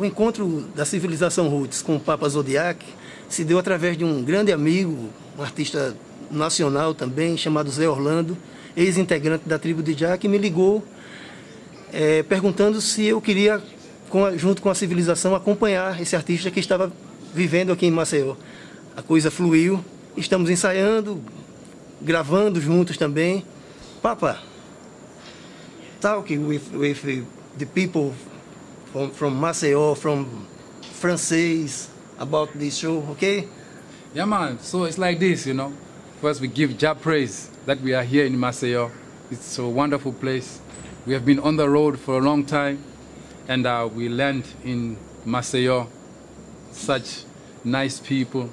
o encontro da civilização Roots com o Papa Zodiac se deu através de um grande amigo, um artista nacional também, chamado Zé Orlando, ex-integrante da tribo de Jack, que me ligou é, perguntando se eu queria, com a, junto com a civilização, acompanhar esse artista que estava vivendo aqui em Maceió. A coisa fluiu, estamos ensaiando, gravando juntos também. Papa, talking with, with the people from, from Maceió, from Francês, about this show, okay? Yeah, man. So it's like this, you know. First, we give Jah praise that we are here in Maceió. It's a wonderful place. We have been on the road for a long time, and uh, we land in Maceió. Such nice people,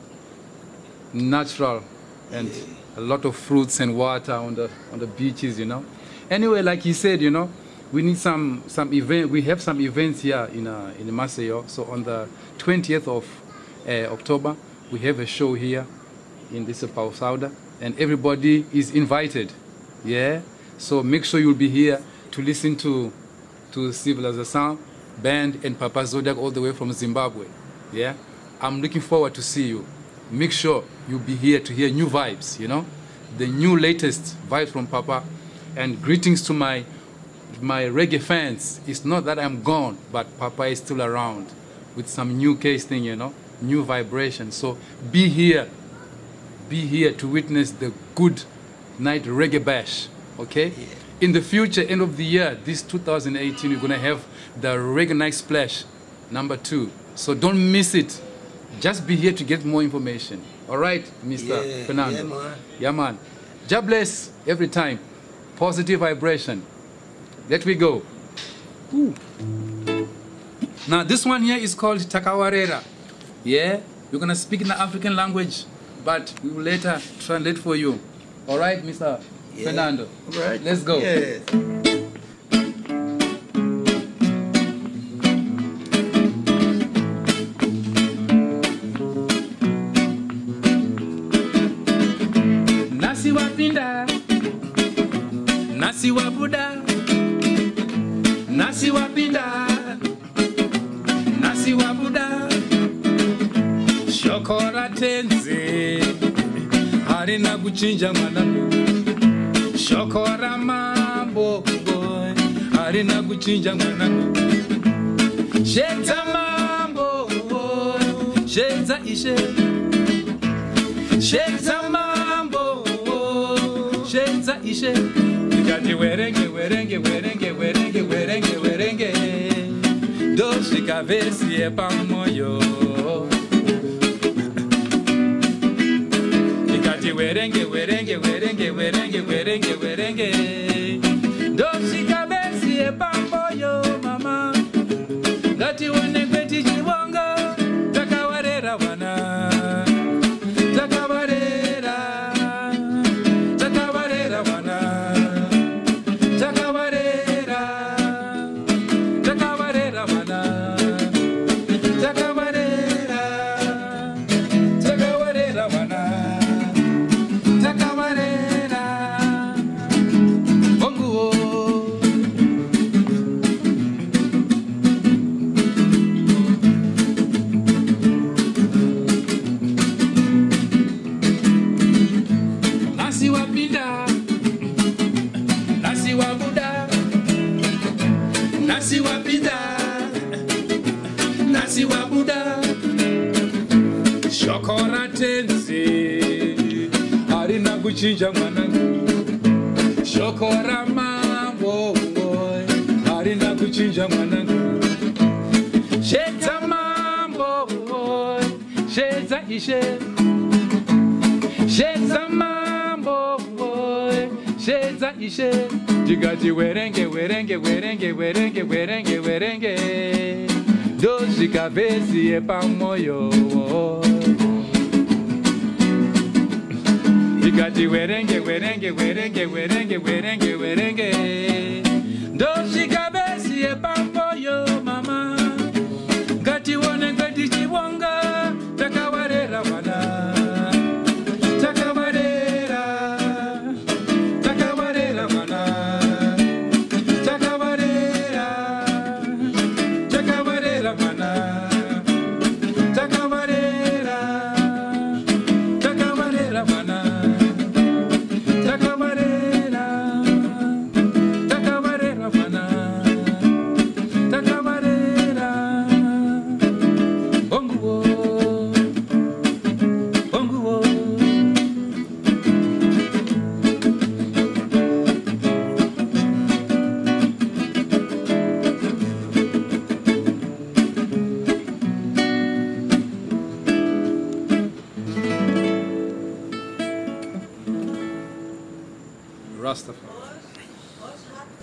natural, and a lot of fruits and water on the on the beaches, you know. Anyway, like he said, you know, we need some some event. We have some events here in uh, in Maceió. So on the 20th of uh, October, we have a show here in this Pausauda, and everybody is invited. Yeah. So make sure you'll be here to listen to to Civilization band and Papa Zodiac all the way from Zimbabwe. Yeah. I'm looking forward to see you. Make sure you'll be here to hear new vibes. You know, the new latest vibes from Papa, and greetings to my my reggae fans. It's not that I'm gone, but Papa is still around with some new case thing, you know, new vibration. So be here, be here to witness the good night reggae bash, okay? Yeah. In the future, end of the year, this 2018, we're gonna have the reggae night splash, number two. So don't miss it. Just be here to get more information. All right, Mr. Yeah, Fernando. yeah, man. Yeah, man. God bless every time. Positive vibration. Let me go. Ooh. Now this one here is called Takawarera. Yeah, you're gonna speak in the African language, but we will later translate for you. All right, Mr. Yeah. Fernando. All right. Let's go. Yes. Nasi wapinda, nasi wabuda, nasi wapinda nasi wabuda. Shoko ratenzi harina kuchinja mwanangu shoko ramambo harina kuchinja mwanangu shedza mambo shedza ishe. Shedza mambo shedza ishe. Ikati werenge, werenge, werenge, werenge, werenge, werenge. Doshika vesi e pamoyo. Ikati werenge, werenge, tenzi, harina kuchinja mwanangu, shokora mambo, harina kuchinja mwanangu, sheza mambo, sheza ishe. Shenza mambo boy, shenza ishe. Jigati werenge werenge werenge werenge werenge werenge. Doshika vesi e pamoyo. Jigati werenge werenge werenge werenge werenge werenge. Doshika vesi e pamoyo mama. Ngati wone ngati chibonga takawarera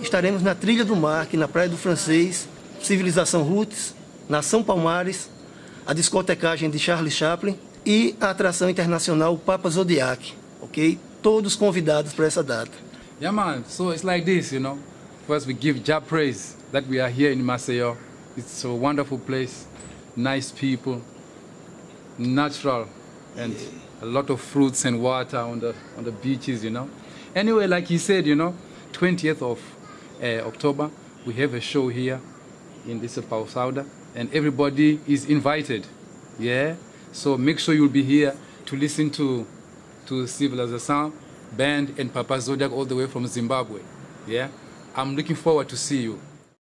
Estaremos na Trilha do Mar, aqui na Praia do Francês, Civilização Roots, Nação Palmares, a discotecagem de Charlie Chaplin e a atração internacional Papa Zodiac, ok? Todos convidados para essa data. Yeah, man. So it's like this, you know. First, we give Jah praise that we are here in Maceió. It's a wonderful place, nice people, natural, and a lot of fruits and water on the on the beaches, you know. Anyway, like he said, you know, 20th of uh, October, we have a show here in this Pausauda, and everybody is invited. Yeah. So make sure you'll be here to listen to to Civilization Band and Papa Zodiac all the way from Zimbabwe. Yeah. I'm looking forward to see you.